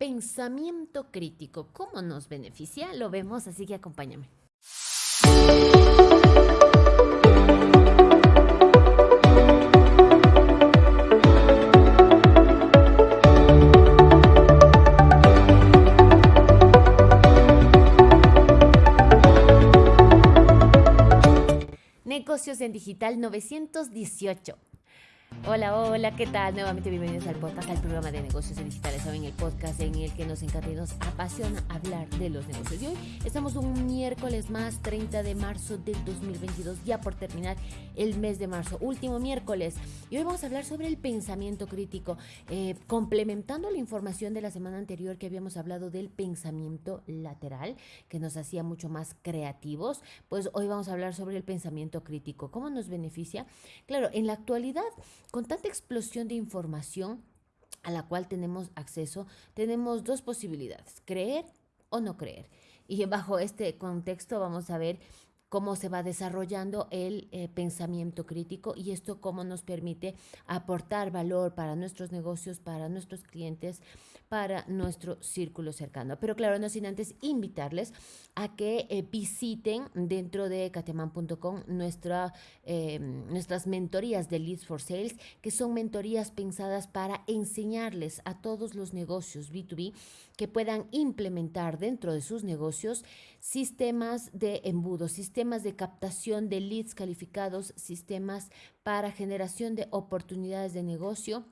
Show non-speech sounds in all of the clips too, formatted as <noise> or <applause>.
Pensamiento crítico, ¿cómo nos beneficia? Lo vemos, así que acompáñame. Negocios en Digital 918. Hola, hola, ¿qué tal? Nuevamente bienvenidos al podcast, al programa de negocios digitales, en el podcast en el que nos encanta y nos apasiona hablar de los negocios. Y hoy estamos un miércoles más, 30 de marzo del 2022, ya por terminar el mes de marzo, último miércoles. Y hoy vamos a hablar sobre el pensamiento crítico, eh, complementando la información de la semana anterior que habíamos hablado del pensamiento lateral, que nos hacía mucho más creativos. Pues hoy vamos a hablar sobre el pensamiento crítico, cómo nos beneficia. Claro, en la actualidad con tanta explosión de información a la cual tenemos acceso, tenemos dos posibilidades, creer o no creer. Y <laughs> bajo este contexto vamos a ver cómo se va desarrollando el eh, pensamiento crítico y esto cómo nos permite aportar valor para nuestros negocios, para nuestros clientes, para nuestro círculo cercano. Pero claro, no sin antes invitarles a que eh, visiten dentro de cateman.com nuestra, em, nuestras mentorías de Leads for Sales, que son mentorías pensadas para enseñarles a todos los negocios B2B que puedan implementar dentro de sus negocios sistemas de embudo, sistemas de captación de leads calificados, sistemas para generación de oportunidades de negocio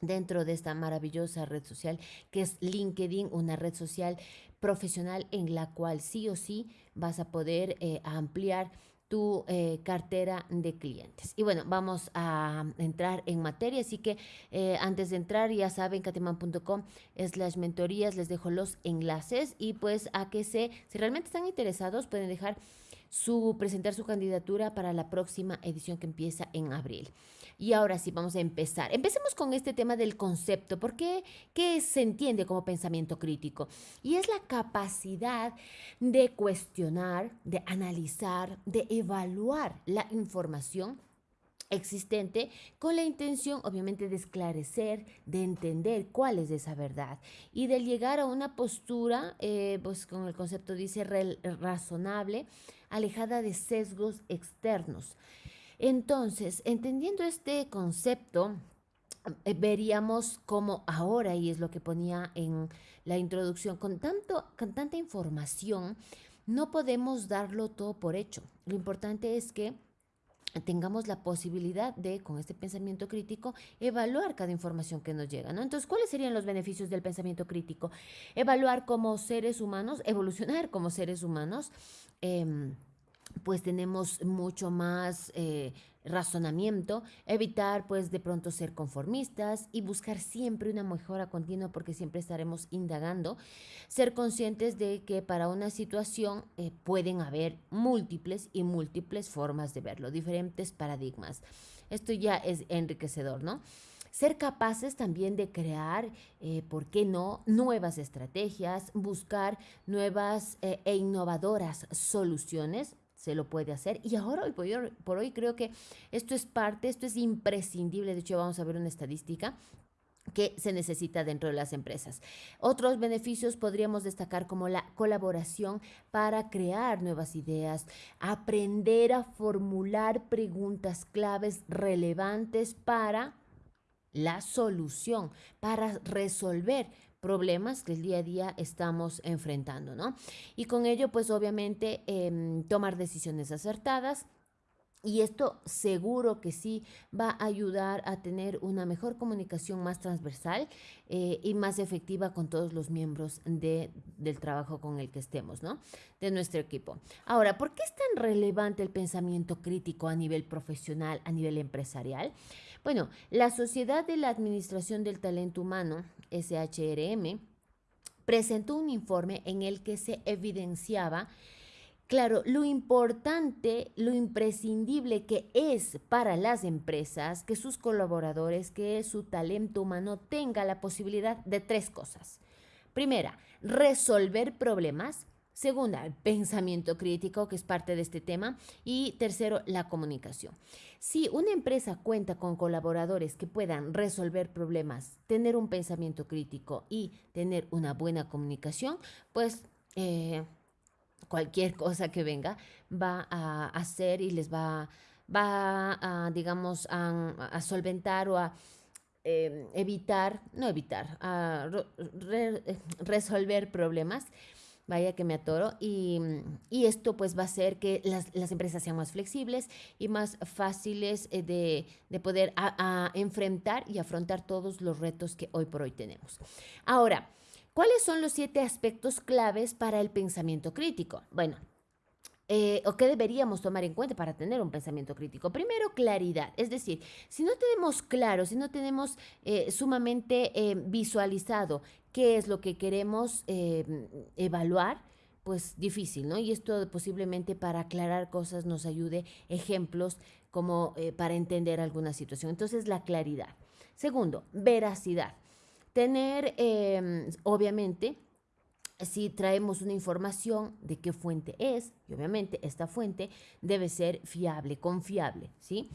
dentro de esta maravillosa red social que es LinkedIn, una red social profesional en la cual sí o sí vas a poder eh, ampliar tu eh, cartera de clientes. Y bueno, vamos a entrar en materia, así que eh, antes de entrar ya saben, cateman.com las mentorías, les dejo los enlaces y pues a que se, si realmente están interesados, pueden dejar su, presentar su candidatura para la próxima edición que empieza en abril. Y ahora sí, vamos a empezar. Empecemos con este tema del concepto, porque ¿qué se entiende como pensamiento crítico? Y es la capacidad de cuestionar, de analizar, de evaluar la información existente con la intención obviamente de esclarecer, de entender cuál es esa verdad y de llegar a una postura, eh, pues con el concepto dice razonable, alejada de sesgos externos. Entonces, entendiendo este concepto, eh, veríamos cómo ahora, y es lo que ponía en la introducción, con, tanto, con tanta información, no podemos darlo todo por hecho. Lo importante es que tengamos la posibilidad de, con este pensamiento crítico, evaluar cada información que nos llega, ¿no? Entonces, ¿cuáles serían los beneficios del pensamiento crítico? Evaluar como seres humanos, evolucionar como seres humanos, em, pues tenemos mucho más eh, razonamiento, evitar pues de pronto ser conformistas y buscar siempre una mejora continua porque siempre estaremos indagando, ser conscientes de que para una situación eh, pueden haber múltiples y múltiples formas de verlo, diferentes paradigmas. Esto ya es enriquecedor, ¿no? ser capaces también de crear, eh, ¿por qué no?, nuevas estrategias, buscar nuevas e innovadoras soluciones se lo puede hacer. Y ahora, hoy por, hoy, creo que esto es parte, esto es imprescindible. De hecho, vamos a ver una estadística que se necesita dentro de las empresas. Otros beneficios podríamos destacar como la colaboración para crear nuevas ideas, aprender a formular preguntas claves relevantes para la solución, para resolver problemas que el día a día estamos enfrentando, ¿no? Y con ello, pues obviamente, em, tomar decisiones acertadas, y esto seguro que sí va a ayudar a tener una mejor comunicación más transversal eh, y más efectiva con todos los miembros de, del trabajo con el que estemos, ¿no? De nuestro equipo. Ahora, ¿por qué es tan relevante el pensamiento crítico a nivel profesional, a nivel empresarial? Bueno, la Sociedad de la Administración del Talento Humano, SHRM, presentó un informe en el que se evidenciaba Claro, lo importante, lo imprescindible que es para las empresas que sus colaboradores, que su talento humano tenga la posibilidad de tres cosas. Primera, resolver problemas. Segunda, el pensamiento crítico, que es parte de este tema. Y tercero, la comunicación. Si una empresa cuenta con colaboradores que puedan resolver problemas, tener un pensamiento crítico y tener una buena comunicación, pues eh, cualquier <laughs> cosa que venga va a hacer y les va, va a, digamos, a, solventar o a eh, evitar, no evitar, a resolver problemas vaya que me atoro, y, esto pues va a hacer que las, empresas sean más flexibles y más fáciles eh, de, poder enfrentar y afrontar todos los retos que hoy por hoy tenemos. Ahora, ¿cuáles son los siete aspectos claves para el pensamiento crítico? Bueno, eh, o qué deberíamos tomar en cuenta para tener un pensamiento crítico. Primero, claridad. Es decir, si no tenemos claro, si no tenemos eh, sumamente visualizado qué es lo que queremos em, evaluar, pues difícil, ¿no? Y esto posiblemente para aclarar cosas nos ayude ejemplos como eh, para entender alguna situación. Entonces, la claridad. Segundo, veracidad. Tener, em, obviamente, si traemos una información de qué fuente es, y obviamente esta fuente debe ser fiable, confiable, ¿sí?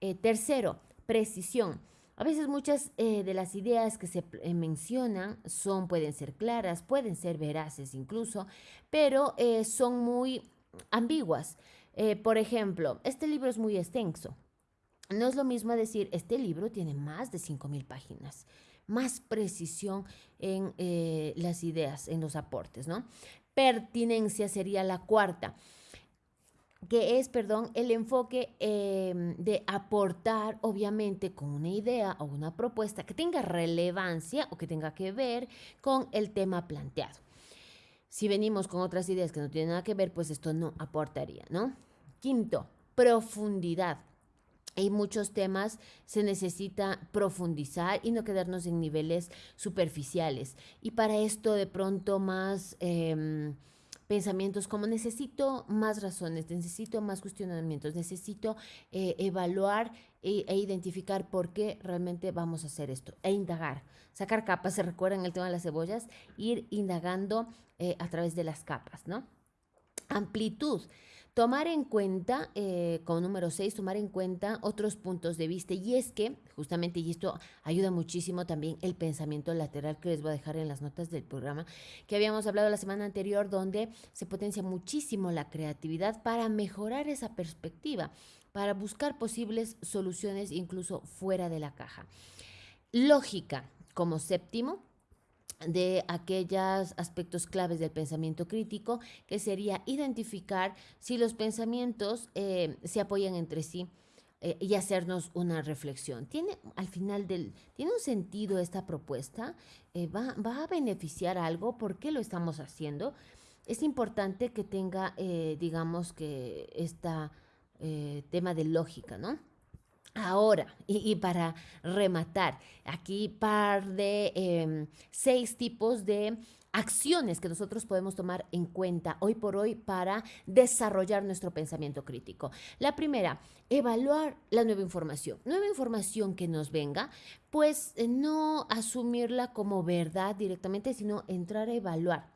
Eh, tercero, precisión. A veces muchas eh, de las ideas que se eh, mencionan son, pueden ser claras, pueden ser veraces incluso, pero eh, son muy ambiguas. por ejemplo, este libro es muy extenso. No es lo mismo decir, este libro tiene más de 5.000 páginas, más precisión en las ideas, en los aportes, ¿no? Pertinencia sería la cuarta que es, perdón, el enfoque em, de aportar, obviamente, con una idea o una propuesta que tenga relevancia o que tenga que ver con el tema planteado. Si venimos con otras ideas que no tienen nada que ver, pues esto no aportaría, ¿no? Quinto, profundidad. En muchos temas se necesita profundizar y no quedarnos en niveles superficiales. Y para esto de pronto más... Em, pensamientos como necesito más razones, necesito más cuestionamientos, necesito eh, evaluar e, e, identificar por qué realmente vamos a hacer esto e indagar, sacar capas, se recuerdan el tema de las cebollas, ir indagando eh, a través de las capas, ¿no? Amplitud. Tomar en cuenta, eh, como número 6, tomar en cuenta otros puntos de vista. Y es que, justamente, y esto ayuda muchísimo también el pensamiento lateral que les voy a dejar en las notas del programa, que habíamos hablado la semana anterior, donde se potencia muchísimo la creatividad para mejorar esa perspectiva, para buscar posibles soluciones incluso fuera de la caja. Lógica, como séptimo, de aquellos aspectos claves del pensamiento crítico, que sería identificar si los pensamientos eh, se apoyan entre sí eh, y hacernos una reflexión. ¿Tiene al final del, ¿tiene un sentido esta propuesta? Eh, ¿va, ¿va, a beneficiar algo? ¿Por qué lo estamos haciendo? Es importante que tenga, digamos, que este tema de lógica, ¿no? Ahora, y, para rematar, aquí par de em, seis tipos de acciones que nosotros podemos tomar en cuenta hoy por hoy para desarrollar nuestro pensamiento crítico. La primera, evaluar la nueva información. Nueva información que nos venga, pues eh, no asumirla como verdad directamente, sino entrar a evaluar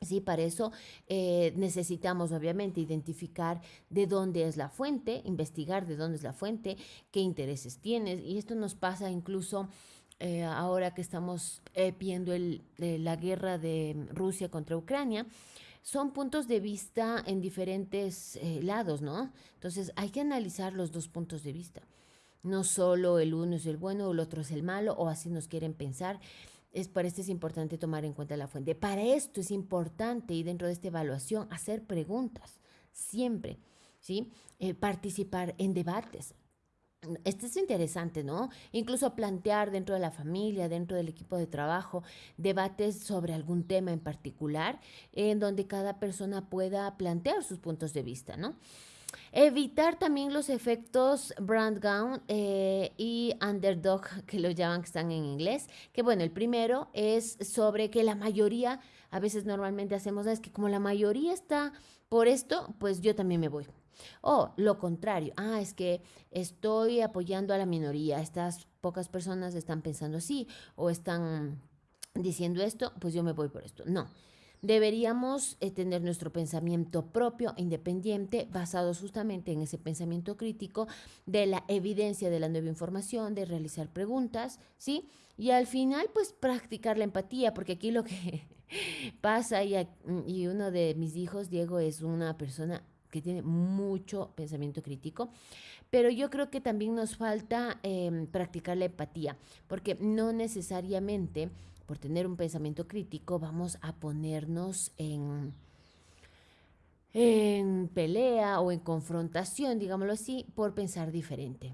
Sí, para eso eh, necesitamos obviamente identificar de dónde es la fuente, investigar de dónde es la fuente, qué intereses tienes. Y esto nos pasa incluso eh, ahora que estamos eh, viendo el, la guerra de Rusia contra Ucrania. Son puntos de vista en diferentes lados, ¿no? Entonces hay que analizar los dos puntos de vista. No solo el uno es el bueno o el otro es el malo, o así nos quieren pensar es, para esto es importante tomar en cuenta la fuente. Para esto es importante y dentro de esta evaluación hacer preguntas, siempre, ¿sí? Eh, participar en debates. Esto es interesante, ¿no? Incluso plantear dentro de la familia, dentro del equipo de trabajo, debates sobre algún tema en particular, en donde cada persona pueda plantear sus puntos de vista, ¿no? Evitar también los efectos brand gown eh, y underdog, que lo llaman, que están en inglés. Que bueno, el primero es sobre que la mayoría, a veces normalmente hacemos, es que como la mayoría está por esto, pues yo también me voy. O lo contrario, ah, es que estoy apoyando a la minoría, estas pocas personas están pensando así o están diciendo esto, pues yo me voy por esto. No, deberíamos eh, tener nuestro pensamiento propio, independiente, basado justamente en ese pensamiento crítico de la evidencia de la nueva información, de realizar preguntas, ¿sí? Y al final, pues practicar la empatía, porque aquí lo que <laughs> pasa, y, y uno de mis hijos, Diego, es una persona que tiene mucho pensamiento crítico, pero yo creo que también nos falta em, practicar la empatía, porque no necesariamente por tener un pensamiento crítico vamos a ponernos en, en pelea o en confrontación, digámoslo así, por pensar diferente.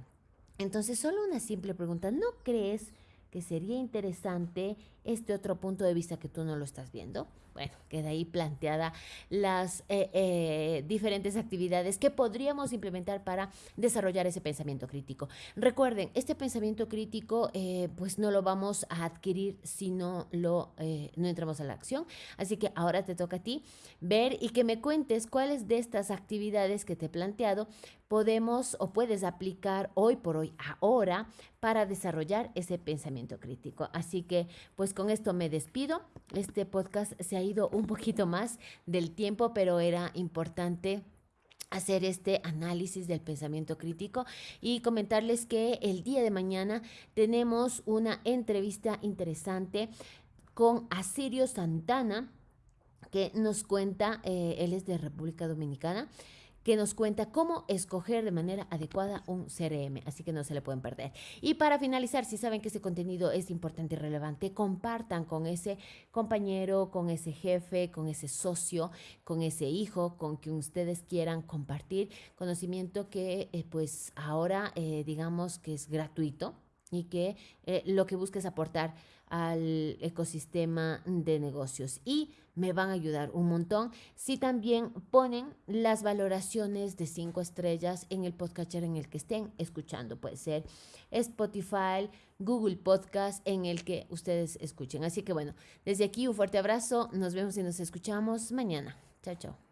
Entonces, solo una simple pregunta, ¿no crees que sería interesante este otro punto de vista que tú no lo estás viendo? bueno, queda ahí planteada las eh, eh, diferentes actividades que podríamos implementar para desarrollar ese pensamiento crítico. Recuerden, este pensamiento crítico eh, pues no lo vamos a adquirir si no lo no entramos a la acción. Así que ahora te toca a ti ver y que me cuentes cuáles de estas actividades que te he planteado podemos o puedes aplicar hoy por hoy, ahora, para desarrollar ese pensamiento crítico. Así que, con esto me despido. Este podcast se ha ido un poquito más del tiempo, pero era importante hacer este análisis del pensamiento crítico y comentarles que el día de mañana tenemos una entrevista interesante con Asirio Santana que nos cuenta, eh, él es de República Dominicana, que nos cuenta cómo escoger de manera adecuada un CRM, así que no se le pueden perder. Y para finalizar, si saben que ese contenido es importante y relevante, compartan con ese compañero, con ese jefe, con ese socio, con ese hijo, con quien ustedes quieran compartir conocimiento que eh, pues ahora eh, digamos que es gratuito y que eh, lo que busca es aportar al ecosistema de negocios y me van a ayudar un montón si también ponen las valoraciones de cinco estrellas en el podcatcher en el que estén escuchando. Puede ser Spotify, Google Podcast, en el que ustedes escuchen. Así que bueno, desde aquí un fuerte abrazo. Nos vemos y nos escuchamos mañana. Chao, chao.